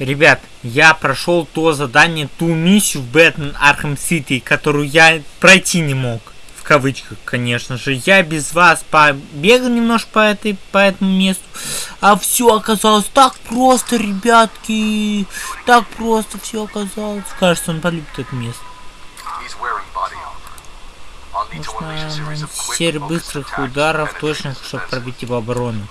Ребят, я прошел то задание, ту миссию в Batman Arkham City, которую я пройти не мог. В кавычках, конечно же. Я без вас побегал немножко по, этой, по этому месту. А все оказалось так просто, ребятки. Так просто все оказалось. Кажется, он полюбит это место. Нужно серия быстрых ударов точных, чтобы пробить его оборону.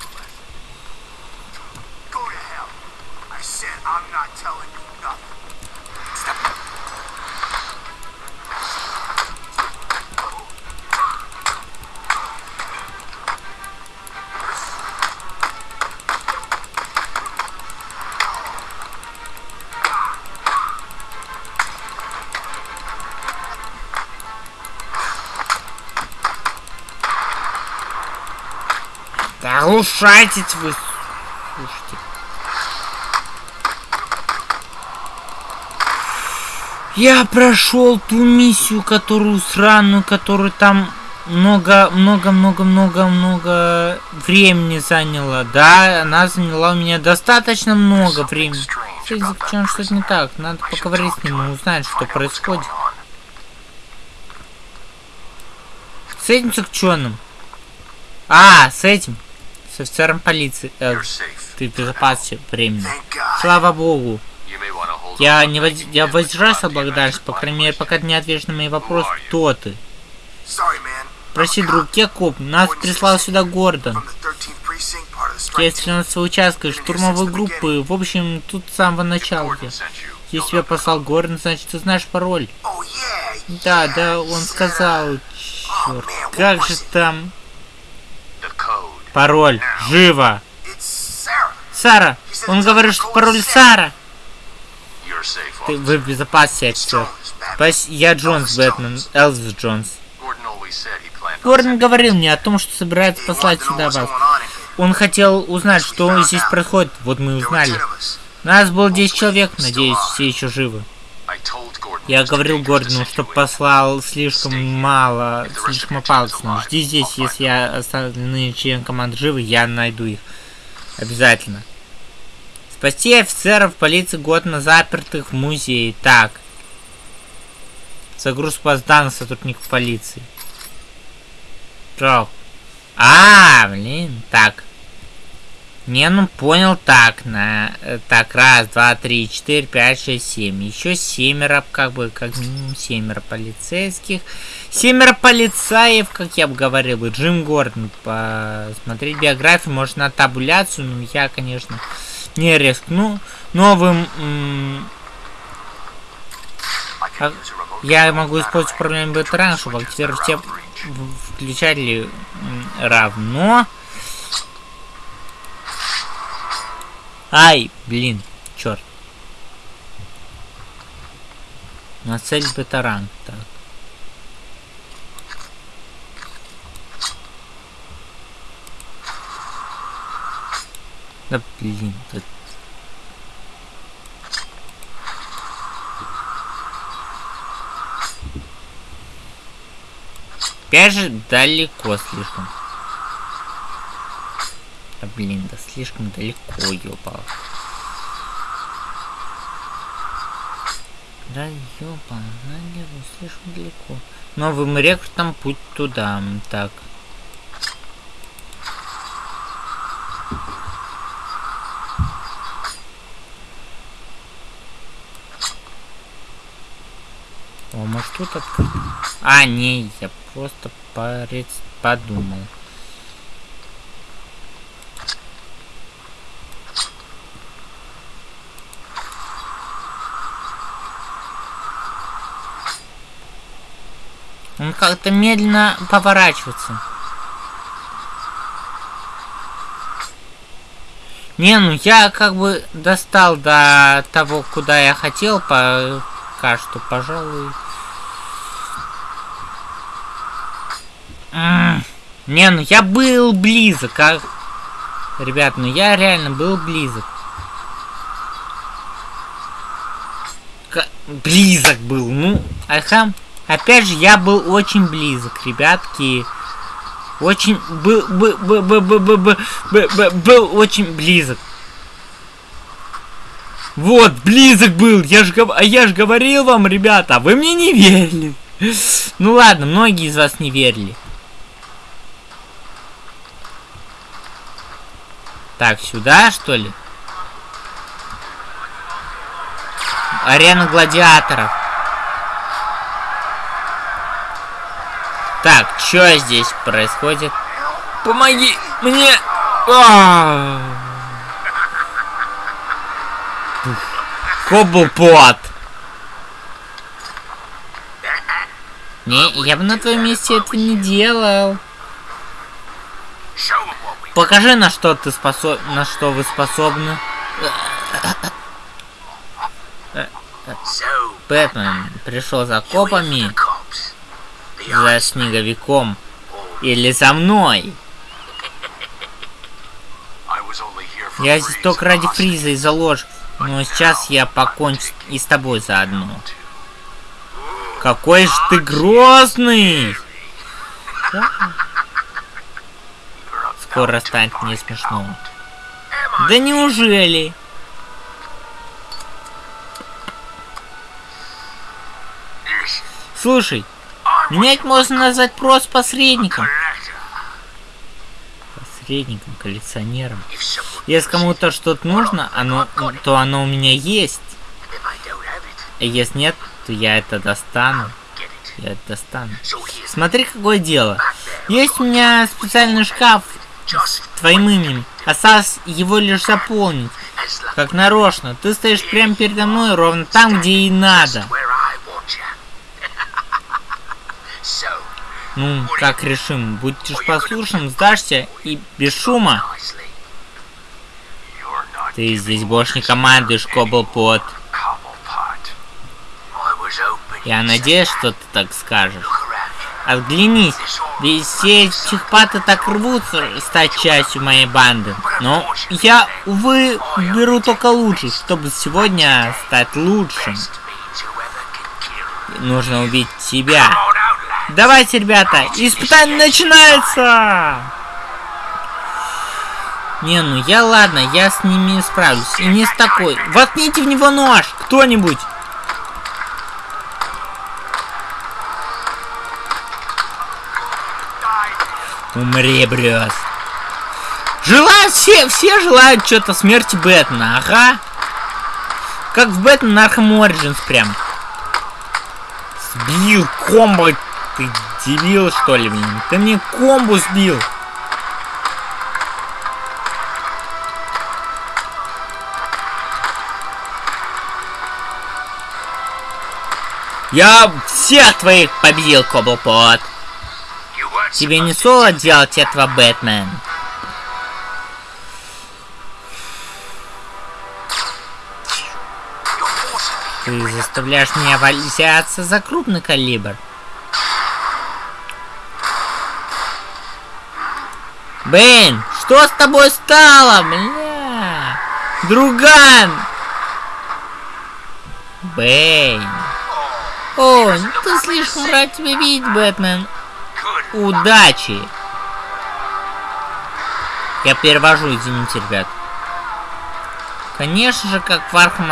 Глушайтесь вы, слушайте. Я прошел ту миссию, которую сраную, которую там много, много, много, много, много времени заняла. Да, она заняла у меня достаточно много времени. С что-то не так. Надо поговорить с ним и узнать, что происходит. С этим заключенным. А, с этим с офицером полиции. Э, ты в безопасности временно. Слава богу. Я не воз... я воздержался благодарность, по крайней мере, пока ты не ответишь на мои вопросы, кто ты. Прости, друг, я коп, нас прислал сюда Гордон. Я из 13 участка, штурмовой группы, в общем, тут с самого начала я. Если тебя послал Гордон, значит, ты знаешь пароль. Да, да, он сказал, черт, как же там... Пароль. Живо. Сара. Он говорит, что пароль Сара. Ты, вы в безопасности, офицер. Я Джонс Бэтмен. Элвис Джонс. Гордон говорил мне о том, что собирается послать сюда вас. Он хотел узнать, что здесь происходит. Вот мы узнали. Нас было 10 человек, надеюсь, все еще живы. Я говорил Гордону, что послал слишком мало, слишком опасно. Жди здесь, если я остальные члены команды живы, я найду их. Обязательно. Спасти офицеров полиции Гордона запертых в музее. Так. Загруз баз данных сотрудников полиции. Трог. А, блин, так. Не, ну понял, так, на, э, так, раз, два, три, четыре, пять, шесть, семь. Еще семеро, как бы, как минимум семеро полицейских. Семеро полицаев, как я бы говорил, и Джим Гордон. Посмотреть биографию, может на табуляцию, но я, конечно, не рискну. Новым... А, я могу использовать проблему ветерана, чтобы активировать все включатели равно... Ай, блин, черт. На цель бетаран. Так. Да блин, тут Опять же далеко слишком. А блин, да слишком далеко, ёпал. Да ёпа, наверное, слишком далеко. Новым рекрутом путь туда. Так. О, может тут открыть? А, не, я просто парец подумал. Он как-то медленно поворачивается. Не, ну я как бы достал до того, куда я хотел, пока что, пожалуй. Не, ну я был близок, а... Ребят, ну я реально был близок. К... Близок был, ну, ага. Опять же, я был очень близок, ребятки. Очень был, был, был, был, был, был, был, был, очень близок. Вот, близок был. Я ж, а я ж говорил вам, ребята, вы мне не верили. Ну ладно, многие из вас не верили. Так, сюда, что ли? Арена гладиаторов. Так, что здесь происходит? Помоги мне! А! Не, я бы на твоем месте это не делал. Покажи, на что ты способ... на что вы способны. Бэтмен пришел за копами, за снеговиком или за мной. Я здесь только ради Фриза и за ложь, но сейчас я покончу и с тобой заодно. Какой же ты грозный! Скоро станет не смешно. Да неужели? Слушай, меня можно назвать просто посредником. Посредником, коллекционером. Если кому-то что-то нужно, оно, то оно у меня есть. А если нет, то я это достану. Я это достану. Смотри, какое дело. Есть у меня специальный шкаф с твоим именем. Осталось его лишь заполнить. Как нарочно. Ты стоишь прямо передо мной, ровно там, где и надо. Ну, как решим. Будешь послушным, сдашься и без шума. Ты здесь больше не командуешь, Коблпот. Я надеюсь, что ты так скажешь. Отглянись, ведь все психопаты так рвутся стать частью моей банды. Но я, увы, беру только лучше, чтобы сегодня стать лучшим. Нужно убить тебя. Давайте, ребята, испытание начинается! Не, ну я ладно, я с ними справлюсь. И не с такой. Воткните в него нож, кто-нибудь. Умри, Брюс. Желают все, все желают что-то смерти Бэтмена, ага. Как в Бэтмен Arkham Origins прям. Сбил комбо. Ты дебил, что ли, блин? Ты мне комбу сбил. Я всех твоих победил, Коблпот. Тебе не соло делать этого, Бэтмен. Ты заставляешь меня взяться за крупный калибр. Бэйн, что с тобой стало, бля? Друган! Бэйн. О, ты слишком рад тебя видеть, Бэтмен. Удачи! Я перевожу, извините, ребят. Конечно же, как в Архам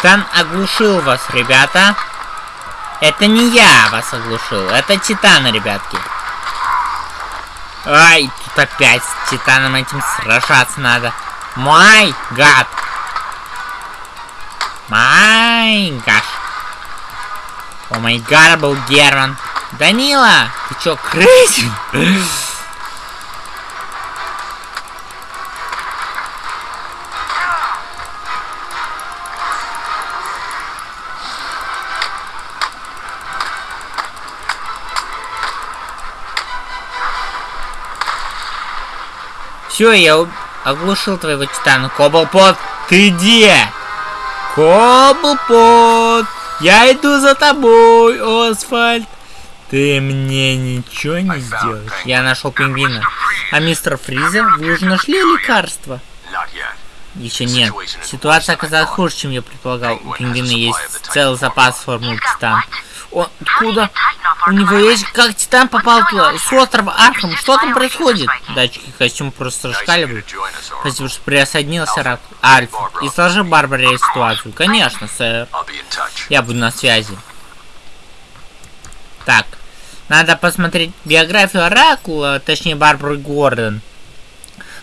Титан оглушил вас, ребята. Это не я вас оглушил, это Титан, ребятки. Ай, тут опять с Титаном этим сражаться надо. Май гад. Май гаш. О май гад, был Герман. Данила, ты чё, крысин? Все, я оглушил твоего титана. Коблпот, ты где? Коблпот! Я иду за тобой, Освальд! Ты мне ничего не сделаешь. Я нашел пингвина. А мистер Фризер, вы уже нашли лекарство? Еще нет. Ситуация оказалась хуже, чем я предполагал. У пингвина есть целый запас формулы Титан. Он откуда? У него есть... Как Титан попал туда? С острова Архам. Что там происходит? Датчики костюм просто расшкаливают. Спасибо, что присоединился Рак. Альфа. И сложи Барбаре ситуацию. Конечно, сэр. Я буду на связи. Так. Надо посмотреть биографию Оракула, точнее Барбары Гордон.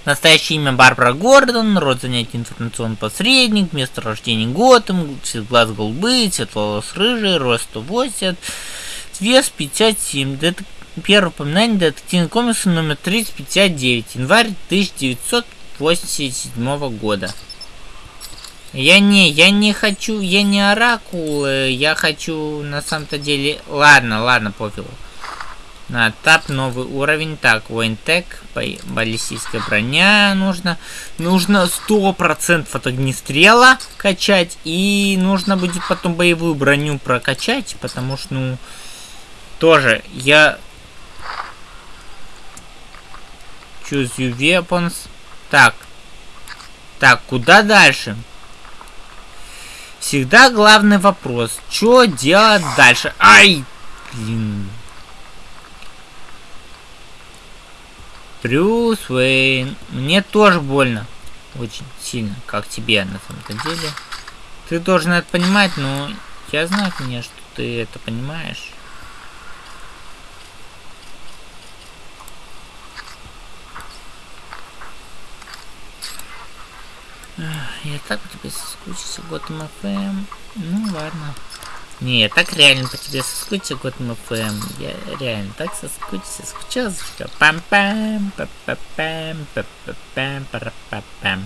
Настоящее имя Барбара Гордон, род занятий информационный посредник, место рождения Готэм, цвет глаз голубые, цвет волос рыжий, рост 180, вес 57. Дет... Первое упоминание детективного комикса номер 359, январь 1987 года. Я не, я не хочу, я не оракул, я хочу на самом-то деле... Ладно, ладно, пофигу. На тап новый уровень. Так, воинтек, баллистическая броня нужно. Нужно 100% от огнестрела качать. И нужно будет потом боевую броню прокачать. Потому что, ну, тоже я... Choose you weapons. Так. Так, куда дальше? Всегда главный вопрос. Что делать дальше? Ай! Блин. Брюс Уэйн. Мне тоже больно. Очень сильно, как тебе на самом деле. Ты должен это понимать, но я знаю, конечно, что ты это понимаешь. Я так по тебе соскучился, Готэм ФМ. Ну ладно. Не, так реально по тебе соскучил Готэм МФМ, Я реально так соскучился, скучал, скучал. Пам-пам, пам-пам, пам-пам, пам-пам.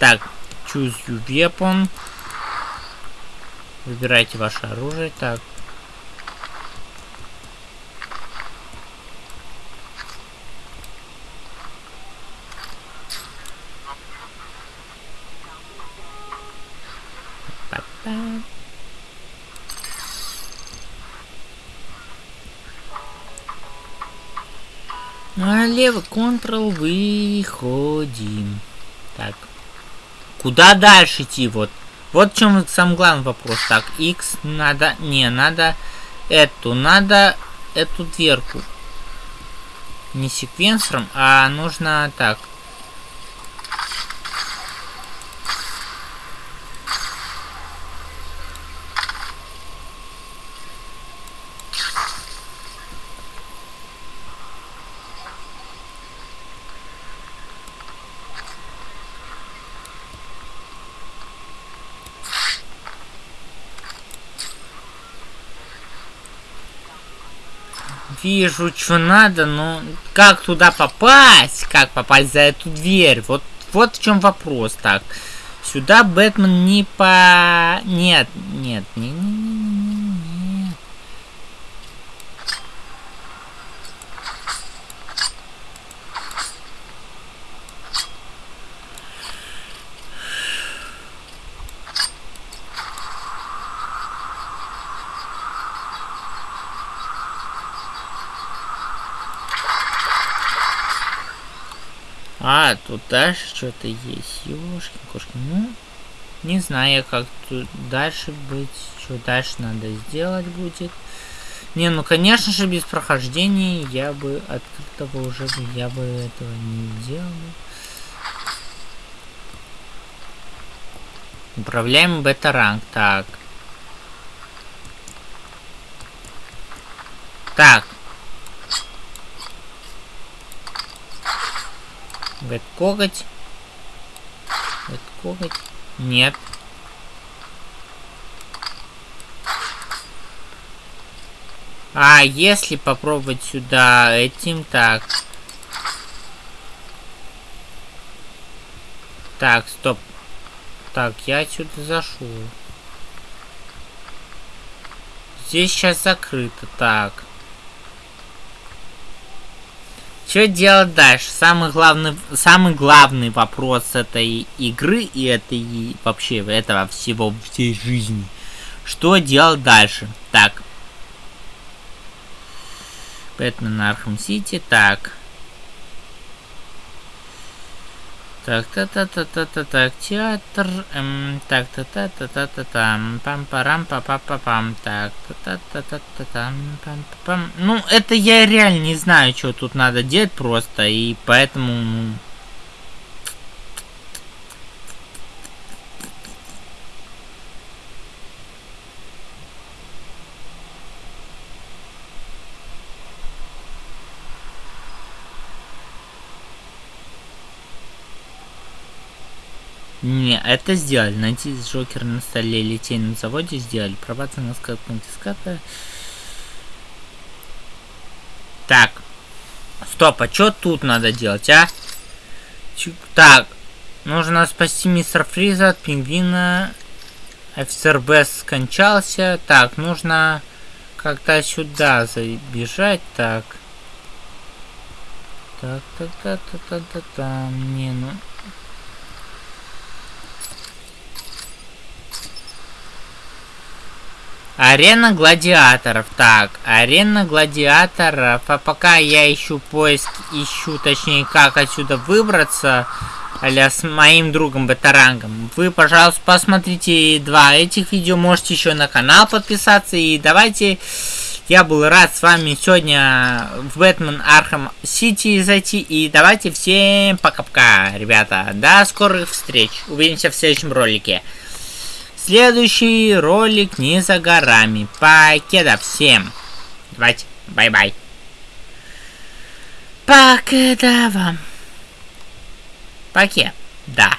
Так, choose your weapon. Выбирайте ваше оружие. Так, Налево, Ctrl, выходим. Так. Куда дальше идти? Вот. Вот в чем самый главный вопрос. Так, X надо... Не, надо эту. Надо эту дверку. Не секвенсором, а нужно так. Вижу, что надо, но как туда попасть? Как попасть за эту дверь? Вот, вот в чем вопрос. Так, сюда Бэтмен не по... Нет, нет, не, не, А, тут дальше что-то есть. Ёшкин, кошки. Ну, не знаю, как тут дальше быть. Что дальше надо сделать будет. Не, ну, конечно же, без прохождения я бы открытого уже я бы этого не делал. Управляем бета-ранг. Так. Так. Вет коготь. Вет коготь. Нет. А, если попробовать сюда этим, так. Так, стоп. Так, я отсюда зашел. Здесь сейчас закрыто, так. Что делать дальше? Самый главный, самый главный вопрос этой игры и этой вообще этого всего всей жизни. Что делать дальше? Так. Бэтмен Arkham City. Так. Та там, пам парам па па па пам, так, та та та та та там, пам па пам. Ну, это я реально не знаю, что тут надо делать просто, и поэтому, Не, это сделали. Найти Джокер на столе литейном заводе сделали. Пробация на скат конфиската. Так. Стоп, а что тут надо делать, а? Чу так. Нужно спасти мистера Фриза от пингвина. Офицер Бесс скончался. Так, нужно как-то сюда забежать. Так. Так, так, так, так, так, так, так. Не, ну... Арена гладиаторов. Так, арена гладиаторов. А пока я ищу поиск, ищу, точнее, как отсюда выбраться, аля с моим другом Батарангом, вы, пожалуйста, посмотрите два этих видео, можете еще на канал подписаться, и давайте, я был рад с вами сегодня в Бэтмен Arkham City зайти, и давайте всем пока-пока, ребята, до скорых встреч, увидимся в следующем ролике. Следующий ролик не за горами. Покеда всем. Давайте, bye-bye. Покеда вам. Покеда.